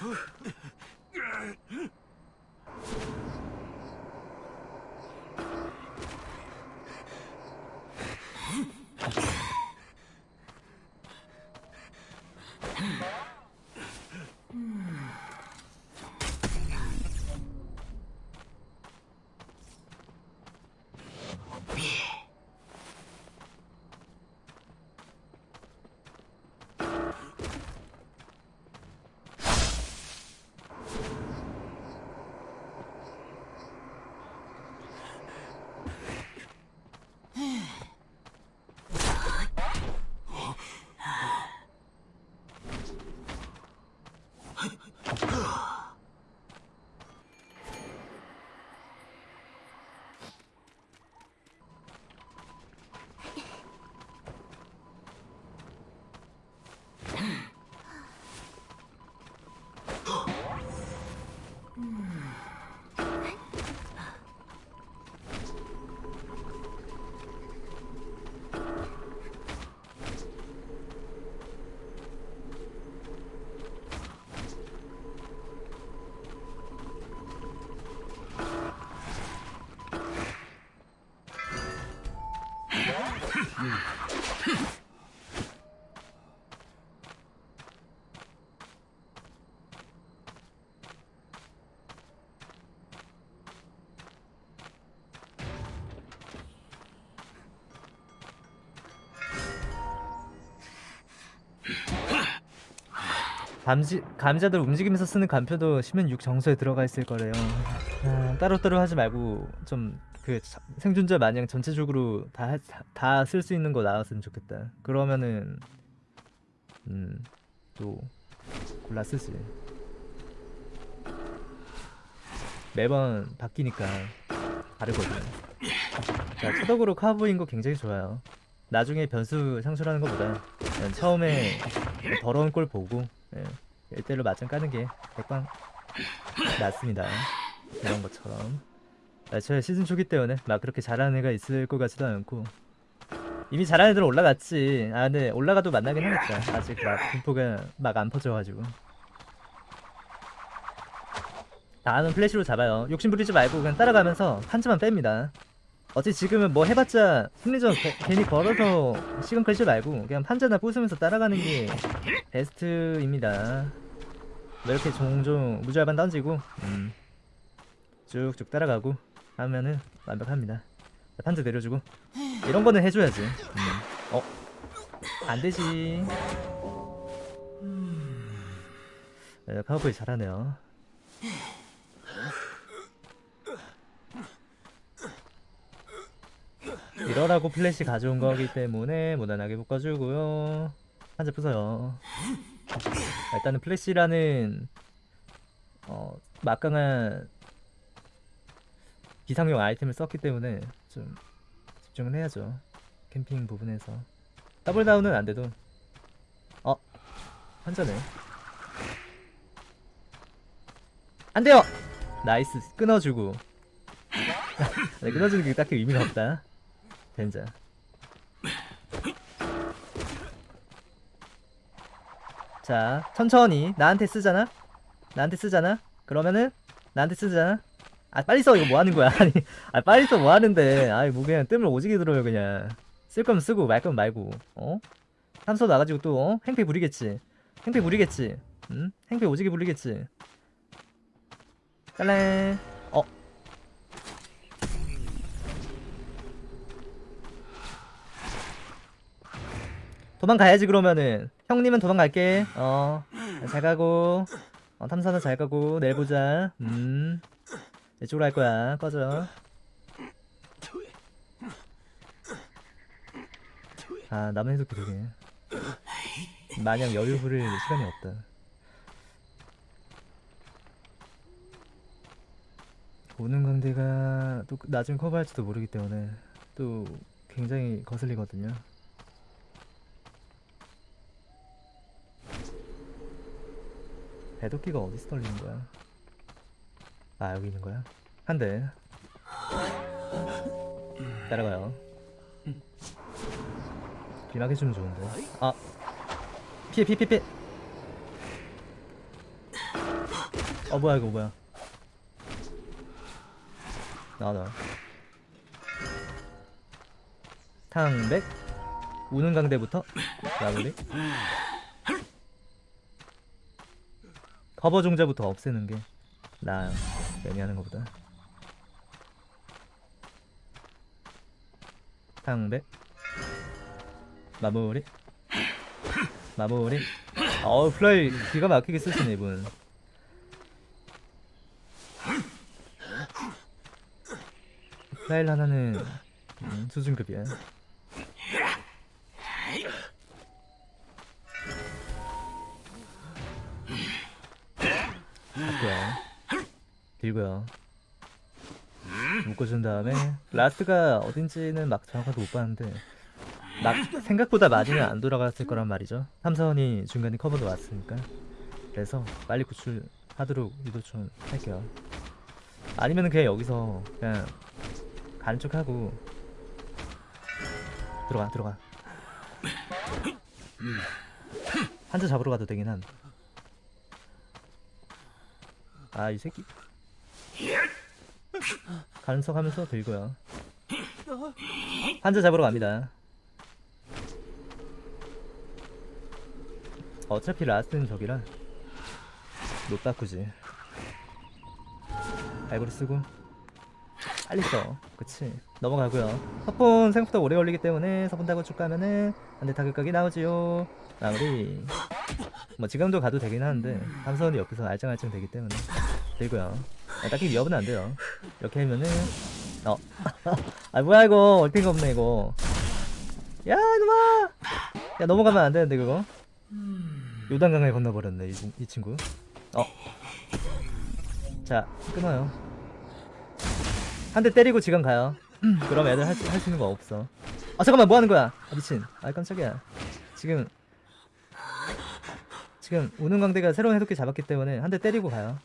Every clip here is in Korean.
Whew. 감지, 감자들 움직이면서 쓰는 간표도 10면 6 정서에 들어가 있을 거래요 아, 따로따로 하지 말고 좀그 자- 생존자 마냥 전체적으로 다 다 쓸 수 있는 거 나왔으면 좋겠다. 그러면은 음 또 골라 쓰지. 매번 바뀌니까 다르거든. 자, 초덕으로 카보인 거 굉장히 좋아요. 나중에 변수 상술하는 것보다 처음에 더러운 꼴 보고 예, 일대로 맞짱 까는 게 백방 낫습니다. 이런 것처럼. 애초에 시즌 초기 때문에 막 그렇게 잘하는 애가 있을 것 같지도 않고 이미 잘하는 애들은 올라갔지. 아 근데 올라가도 만나긴 하겠다. 아직 막 분포가 막 안 퍼져가지고. 다음은 플래시로 잡아요. 욕심 부리지 말고 그냥 따라가면서 한즈만 뺍니다. 어차피 지금은 뭐 해봤자 심리전 개- 괜히 걸어서 시간 끌지 말고 그냥 판자나 부수면서 따라가는 게 베스트입니다. 뭐 이렇게 종종 무절반 던지고 음, 쭉쭉 따라가고 하면은 완벽합니다. 판자 내려주고 이런 거는 해줘야지. 음. 어? 안 되지. 네, 카우보이 잘하네요. 이러라고 플래시 가져온 거기 때문에 무난하게 묶어주고요. 판자 부숴요. 일단은 플래시라는 어, 막강한 비상용 아이템을 썼기 때문에 좀 집중을 해야죠. 캠핑 부분에서 double down은 안 돼도 어 환자네. 안 돼요. nice 끊어주고. 네, 끊어주는 게 딱히 의미가 없다. 젠장. 자, 천천히 나한테 쓰잖아. 나한테 쓰잖아. 그러면은 나한테 쓰잖아. 아 빨리 써 이거 뭐 하는 거야? 아니, 아 빨리 써 뭐 하는데? 아이 뭐 그냥 뜸을 오지게 들어요 그냥. 쓸 거면 쓰고 말 거면 말고. 어? 삼소 나가지고 또 어? 행패 부리겠지. 행패 부리겠지. 응? 행패 오지게 부리겠지. 딸래. 어. 도망가야지 그러면은. 형님은 도망갈게. 어잘 가고. 어 탐사는 잘 가고. 내일 보자. 음. 이쪽으로 할 거야. 꺼져. 아 남은 해독기 되게. 마냥 여유 부릴 시간이 없다. 오는 강대가 또 나중에 커버할지도 모르기 때문에 또 굉장히 거슬리거든요 배도끼가 어디서 떨리는 거야? 아 여기 있는 거야? 한 대. 따라가요. 길막 해주면 좋은데. 아 피해 피해 피해 피해. 어 뭐야 이거 뭐야? 나와 나와. 탕백 우는 강대부터 마무리. 커버 종자부터 없애는 게 나아요. 매니하는 것보다. 탕백 마무리. 마무리. 어우 플라이 기가 막히게 쓰시네 이분. 플라이 하나는 음, 수준급이야 맞고요 길고요. 묶어준 다음에 라스트가 어딘지는 막 정확하게 못 봤는데 막 생각보다 많이는 안 돌아갔을 거란 말이죠. 삼사원이 중간에 커버도 왔으니까. 그래서 빨리 구출하도록 유도 좀 할게요. 아니면 그냥 여기서 그냥 가는 척하고 들어가 들어가. 한자 잡으러 가도 되긴 한 아 이 새끼. 가는 척 하면서 들고요. 한자 잡으러 갑니다. 어차피 라스트는 저기라 못 바꾸지. 알고리 쓰고. 빨리 써. 그치? 넘어가고요. 석분 생각보다 오래 걸리기 때문에 타고 쭉 가면은 한대 타격각이 나오지요. 마무리. 뭐 지금도 가도 되긴 하는데 삼선이 옆에서 알짱알짱 되기 때문에 들고요 아, 딱히 위협은 안 돼요 이렇게 하면은 어. 아 뭐야 이거 얼핏가 없네 이거. 야 이놈아. 야 넘어가면 안 되는데 그거. 요단강을 건너버렸네 이, 친- 이 친구. 어. 자 끊어요. 한 대 때리고 지금 가요. 그럼 애들 할 수 있는 거 없어. 아 잠깐만 뭐 하는 거야? 아 미친. 아 깜짝이야. 지금 지금 우는 광대가 새로운 해독기 잡았기 때문에 한 대 때리고 가요.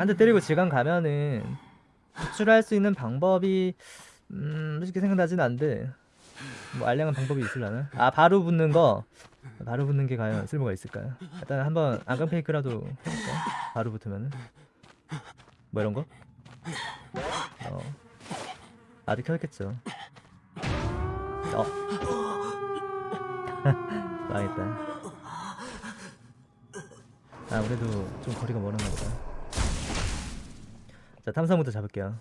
한 대 때리고 지금 가면은 구출할 수 있는 방법이 음 솔직히 생각나진 않는데 뭐 알량한 방법이 있을라나? 아 바로 붙는 거 바로 붙는 게 과연 쓸모가 있을까요? 일단 한번 안강 페이크라도 해볼까? 바로 붙으면은 뭐 이런 거? 어 아직 켜있겠죠. 어 망했다. 아 그래도 좀 거리가 멀었나 보다. 자 탐사부터 잡을게요.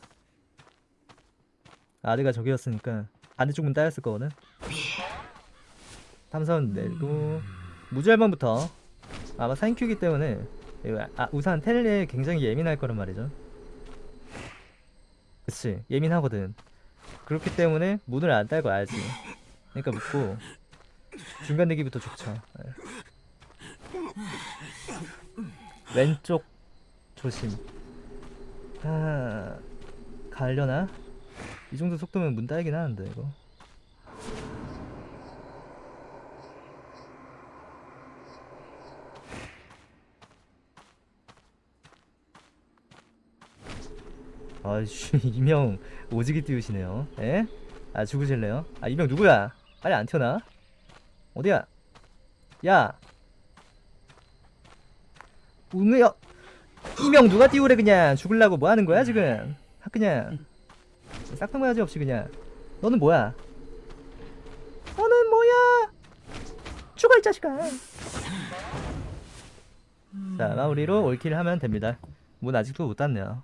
아드가 저기였으니까 반대쪽 문 따였을 거거든. 탐사원 내고 무주알방부터 아마 사인큐기 때문에 이거 아, 우선 텔레에 굉장히 예민할 거란 말이죠. 그치 예민하거든. 그렇기 때문에 문을 안 딸고 알지. 그러니까 묻고 중간 내기부터 좋죠. 예. 왼쪽 조심. 아 가려나? 이 정도 속도면 문 따이긴 하는데 이거. 아이씨 이명 오지게 띄우시네요. 에? 아 죽으실래요? 아 이명 누구야? 빨리 안 튀어나? 어디야? 야! 우메요 이명 누가 띄우래 그냥 죽을라고 뭐 하는 거야 지금? 하 그냥 싹탕맞이 없이 그냥 너는 뭐야? 너는 뭐야? 죽어 이 자식아 자 마무리로 올킬 하면 됩니다 문 아직도 못 땄네요